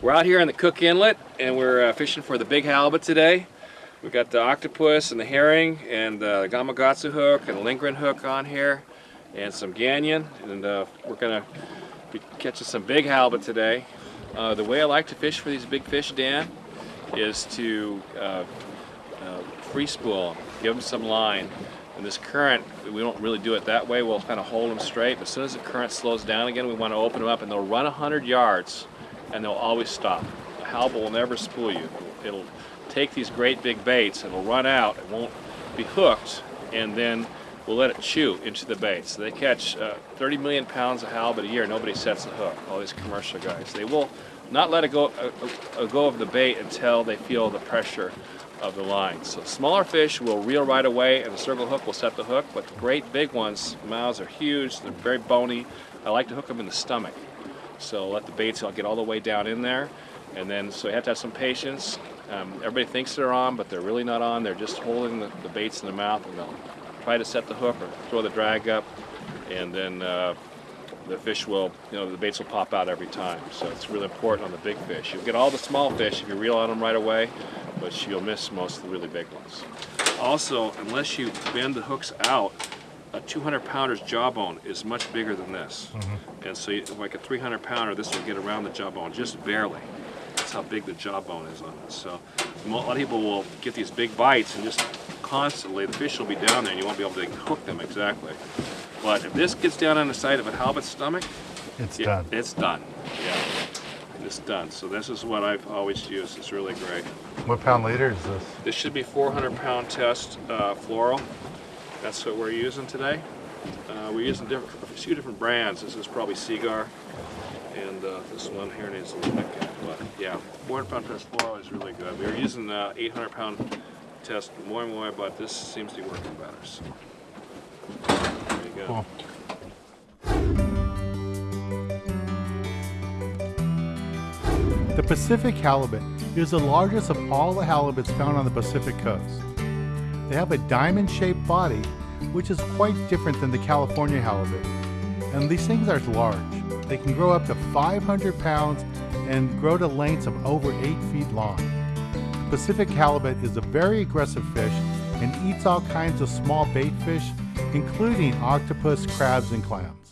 We're out here in the Cook Inlet and we're uh, fishing for the big halibut today. We've got the octopus and the herring and uh, the Gamakatsu hook and the Lindgren hook on here and some Ganyan and uh, we're gonna be catching some big halibut today. Uh, the way I like to fish for these big fish, Dan, is to uh, uh, free spool give them some line. And this current, we don't really do it that way, we'll kind of hold them straight, but as soon as the current slows down again, we want to open them up and they'll run 100 yards and they'll always stop. The halibut will never spool you. It'll take these great big baits, it'll run out, it won't be hooked, and then we'll let it chew into the bait. So they catch uh, 30 million pounds of halibut a year, nobody sets a hook, all these commercial guys. They will not let it go, uh, uh, go of the bait until they feel the pressure of the line. So smaller fish will reel right away and the circle hook will set the hook, but the great big ones, mouths are huge, they're very bony. I like to hook them in the stomach. So let the baits get all the way down in there. And then, so you have to have some patience. Um, everybody thinks they're on, but they're really not on. They're just holding the, the baits in the mouth and they'll try to set the hook or throw the drag up. And then uh, the fish will, you know, the baits will pop out every time. So it's really important on the big fish. You'll get all the small fish if you reel on them right away, but you'll miss most of the really big ones. Also, unless you bend the hooks out, a 200 pounder's jawbone is much bigger than this. Mm -hmm. And so you, like a 300 pounder, this will get around the jawbone just barely. That's how big the jawbone is on this. So a lot of people will get these big bites and just constantly, the fish will be down there and you won't be able to hook them exactly. But if this gets down on the side of a halibut's stomach, it's done. It's done. Yeah, it's done. So this is what I've always used. It's really great. What pound leader is this? This should be 400 pound test uh, fluoro. That's what we're using today. Uh, we're using different, a few different brands. This is probably Seaguar, and uh, this one here needs a little bit. But yeah, 400 pound test fluoro is really good. We were using uh, 800 pound test more and more, but this seems to be working better. So. Go. Cool. The Pacific halibut is the largest of all the halibuts found on the Pacific coast. They have a diamond-shaped body, which is quite different than the California halibut. And these things are large. They can grow up to 500 pounds and grow to lengths of over 8 feet long. The Pacific halibut is a very aggressive fish and eats all kinds of small bait fish, including octopus, crabs, and clams.